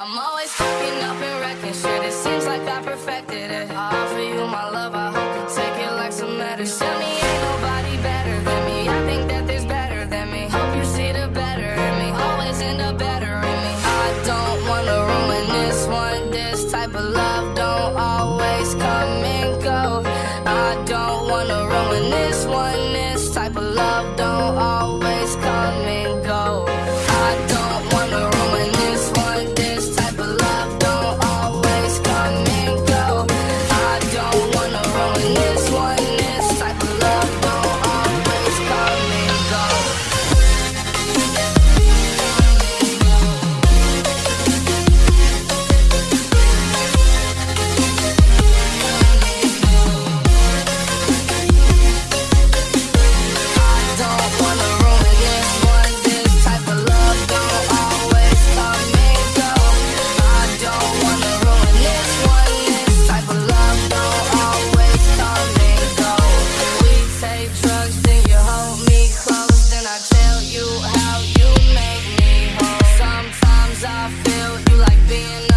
I'm always fucking up and wrecking shit. It seems like I perfected it. I offer you my love. I hope you take it like some medicine. Tell me ain't nobody better than me. I think that there's better than me. Hope you see the better in me. Always end up better in me. I don't wanna ruin this one. This type of love don't always come and go. I don't wanna ruin this one. This type of love don't always come. been